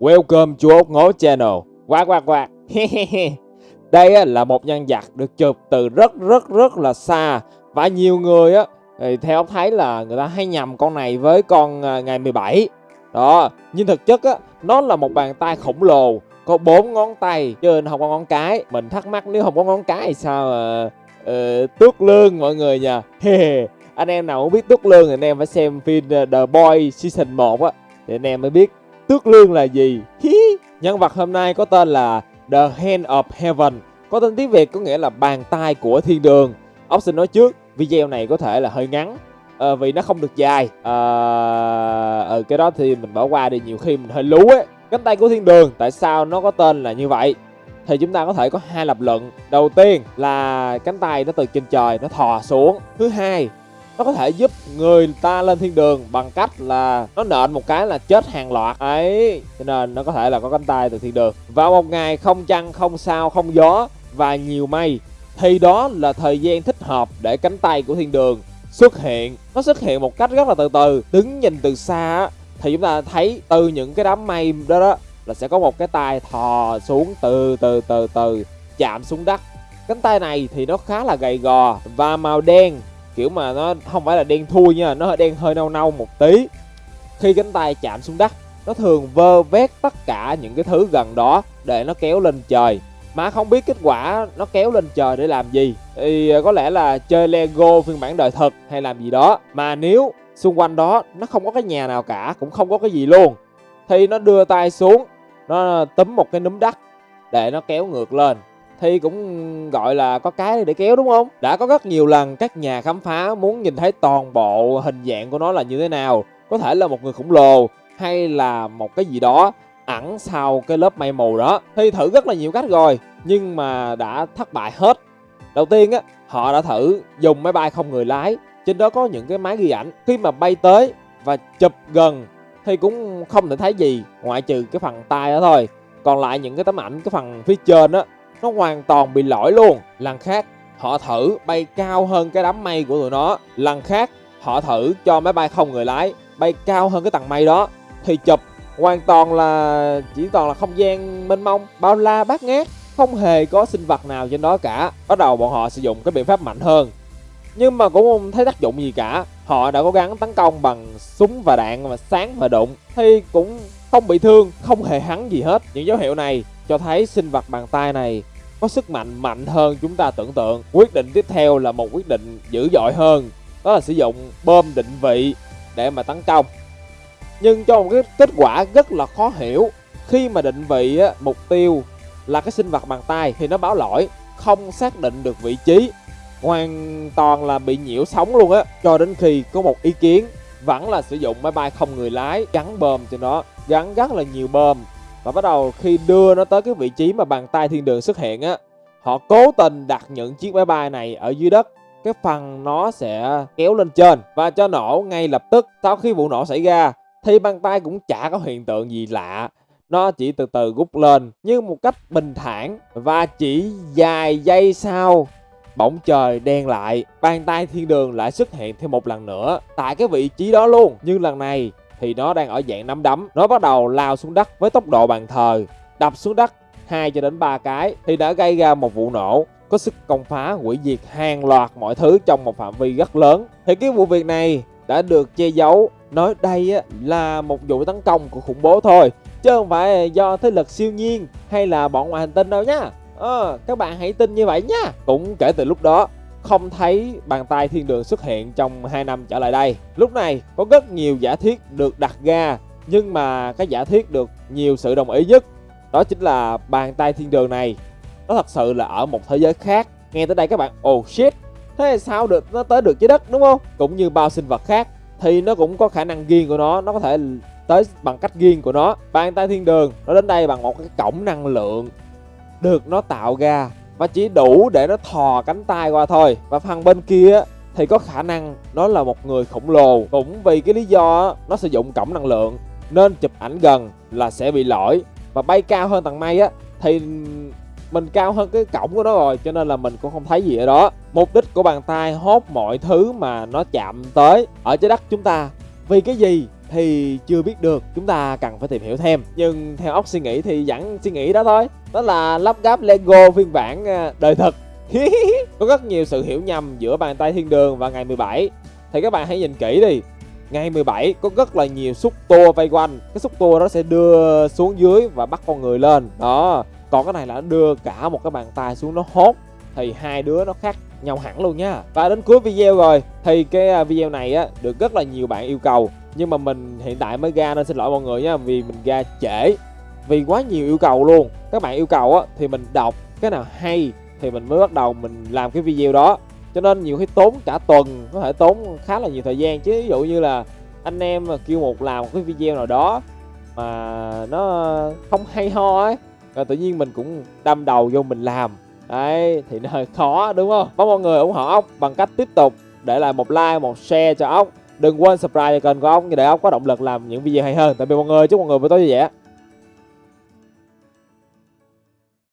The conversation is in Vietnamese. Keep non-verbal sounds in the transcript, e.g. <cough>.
Welcome to ốc ngố channel. Quá quá quá. Đây là một nhân vật được chụp từ rất rất rất là xa và nhiều người á thì theo ông thấy là người ta hay nhầm con này với con à, ngày 17. Đó, nhưng thực chất á nó là một bàn tay khổng lồ có bốn ngón tay chứ không có ngón cái. Mình thắc mắc nếu không có ngón cái thì sao mà ờ, tước lương mọi người nha. <laughs> anh em nào muốn biết tước lương thì anh em phải xem phim ờ, The Boy season 1 á thì anh em mới biết tước lương là gì. Nhân vật hôm nay có tên là The Hand of Heaven, có tên tiếng Việt có nghĩa là bàn tay của thiên đường. Ốc xin nói trước, video này có thể là hơi ngắn à, vì nó không được dài. À, ờ, cái đó thì mình bỏ qua đi nhiều khi mình hơi lú ấy. Cánh tay của thiên đường, tại sao nó có tên là như vậy? Thì chúng ta có thể có hai lập luận. Đầu tiên là cánh tay nó từ trên trời nó thò xuống. Thứ hai nó có thể giúp người ta lên thiên đường bằng cách là nó nện một cái là chết hàng loạt. Ấy, cho nên nó có thể là có cánh tay từ thiên đường. Vào một ngày không trăng, không sao, không gió và nhiều mây, thì đó là thời gian thích hợp để cánh tay của thiên đường xuất hiện. Nó xuất hiện một cách rất là từ từ, đứng nhìn từ xa thì chúng ta thấy từ những cái đám mây đó đó là sẽ có một cái tay thò xuống từ từ từ từ, chạm xuống đất. Cánh tay này thì nó khá là gầy gò và màu đen kiểu mà nó không phải là đen thui nha, nó đen hơi nâu nâu một tí. Khi cánh tay chạm xuống đất, nó thường vơ vét tất cả những cái thứ gần đó để nó kéo lên trời. Mà không biết kết quả nó kéo lên trời để làm gì. Thì ờ, có lẽ là chơi lego phiên bản đời thực hay làm gì đó. Mà nếu xung quanh đó nó không có cái nhà nào cả, cũng không có cái gì luôn, thì nó đưa tay xuống, nó ờ, túm một cái núm đất để nó kéo ngược lên thì cũng gọi là có cái để kéo đúng không? Đã có rất nhiều lần các nhà khám phá muốn nhìn thấy toàn bộ hình dạng của nó là như thế nào. Có thể là một người khổng lồ hay là một cái gì đó ẩn sau cái lớp mây mù đó. Thì thử rất là nhiều cách rồi nhưng mà đã thất bại hết. Đầu tiên á, họ đã thử dùng máy bay không người lái. Trên đó có những cái máy ghi ảnh. Khi mà bay tới và chụp gần thì cũng không thể thấy gì ngoại trừ cái phần tay đó thôi. Còn lại những cái tấm ảnh cái phần phía trên á nó hoàn toàn bị lỗi luôn. Lần khác, họ thử bay cao hơn cái đám mây của tụi nó. Lần khác, họ thử cho máy bay không người lái bay cao hơn cái tầng mây đó. Thì chụp, hoàn toàn là, chỉ toàn là không gian mênh mông, bao la bát ngát, không hề có sinh vật nào trên đó cả. Bắt đầu bọn họ sử dụng cái biện pháp mạnh hơn. Nhưng mà cũng không thấy tác dụng gì cả. Họ đã cố gắng tấn công bằng súng và đạn mà sáng và đụng. Thì cũng không bị thương, không hề hắn gì hết. Những dấu hiệu này cho thấy sinh vật bàn tay này có sức mạnh mạnh hơn chúng ta tưởng tượng. Quyết định tiếp theo là một quyết định dữ dội hơn, đó là sử dụng bom định vị để mà tấn công. Nhưng cho một cái kết quả rất là khó hiểu, khi mà định vị á, mục tiêu là cái sinh vật bằng tay thì nó báo lỗi, không xác định được vị trí, hoàn toàn là bị nhiễu sóng luôn á. Cho đến khi có một ý kiến vẫn là sử dụng máy bay không người lái gắn bơm cho nó, gắn rất là nhiều bơm và bắt đầu khi đưa nó tới cái vị trí mà bàn tay thiên đường xuất hiện á, Họ cố tình đặt những chiếc máy bay này ở dưới đất. Cái phần nó sẽ kéo lên trên Và cho nổ ngay lập tức. Sau khi vụ nổ xảy ra, Thì bàn tay cũng chả có hiện tượng gì lạ. Nó chỉ từ từ rút lên như một cách bình thản và chỉ vài giây sau, bỗng trời đen lại, bàn tay thiên đường lại xuất hiện thêm một lần nữa tại cái vị trí đó luôn. Nhưng lần này thì nó đang ở dạng nắm đấm. Nó bắt đầu lao xuống đất với tốc độ bàn thờ đập xuống đất 2 cho đến 3 cái thì đã gây ra một vụ nổ. Có sức công phá hủy diệt hàng loạt mọi thứ trong một phạm vi rất lớn. Thì cái vụ việc này đã được che giấu. Nói đây là một vụ tấn công của khủng bố thôi chứ không phải do thế lực siêu nhiên hay là bọn ngoài hành tinh đâu nhá ờ, các bạn hãy tin như vậy nhá cũng kể từ lúc đó không thấy bàn tay thiên đường xuất hiện trong 2 năm trở lại đây. Lúc này có rất nhiều giả thiết được đặt ra nhưng mà cái giả thiết được nhiều sự đồng ý nhất đó chính là bàn tay thiên đường này nó thật sự là ở một thế giới khác. Nghe tới đây các bạn, oh shit, thế sao được nó tới được trái đất đúng không? Cũng như bao sinh vật khác thì nó cũng có khả năng riêng của nó, nó có thể tới bằng cách riêng của nó. Bàn tay thiên đường nó đến đây bằng một cái cổng năng lượng được nó tạo ra và chỉ đủ để nó thò cánh tay qua thôi. Và phần bên kia thì có khả năng nó là một người khổng lồ. Cũng vì cái lý do nó sử dụng cổng năng lượng. Nên chụp ảnh gần là sẽ bị lỗi. Và bay cao hơn tầng mây á, thì mình cao hơn cái cổng của nó rồi, cho nên là mình cũng không thấy gì ở đó. Mục đích của bàn tay hốt mọi thứ mà nó chạm tới ở trái đất chúng ta. Vì cái gì thì chưa biết được, chúng ta cần phải tìm hiểu thêm. Nhưng theo óc suy nghĩ thì vẫn suy nghĩ đó thôi đó là lắp ráp lego phiên bản à, đời thực <laughs> có rất nhiều sự hiểu nhầm giữa bàn tay thiên đường và ngày 17 thì các bạn hãy nhìn kỹ đi. Ngày 17 có rất là nhiều xúc tua vây quanh. Cái xúc tua đó sẽ đưa xuống dưới và bắt con người lên. Đó. Còn cái này là nó đưa cả một cái bàn tay xuống nó hốt. Thì hai đứa nó khác nhau hẳn luôn nha. Và đến cuối video rồi, thì cái à, video này á, được rất là nhiều bạn yêu cầu. Nhưng mà mình hiện tại mới ra nên xin lỗi mọi người nha, vì mình ra trễ vì quá nhiều yêu cầu luôn. Các bạn yêu cầu á, thì mình đọc cái nào hay thì mình mới bắt đầu mình làm cái video đó. Cho nên nhiều khi tốn cả tuần, có thể tốn khá là nhiều thời gian. Chứ ví dụ như là anh em mà kêu một làm một cái video nào đó mà nó không hay ho ấy, rồi tự nhiên mình cũng đâm đầu vô mình làm. Đấy, thì nó hơi khó, đúng không? Mong mọi người ủng hộ ốc bằng cách tiếp tục để lại một like, một share cho ốc. Đừng quên subscribe kênh của ốc để ốc có động lực làm những video hay hơn. Tạm biệt mọi người, chúc mọi người buổi tối vui vẻ.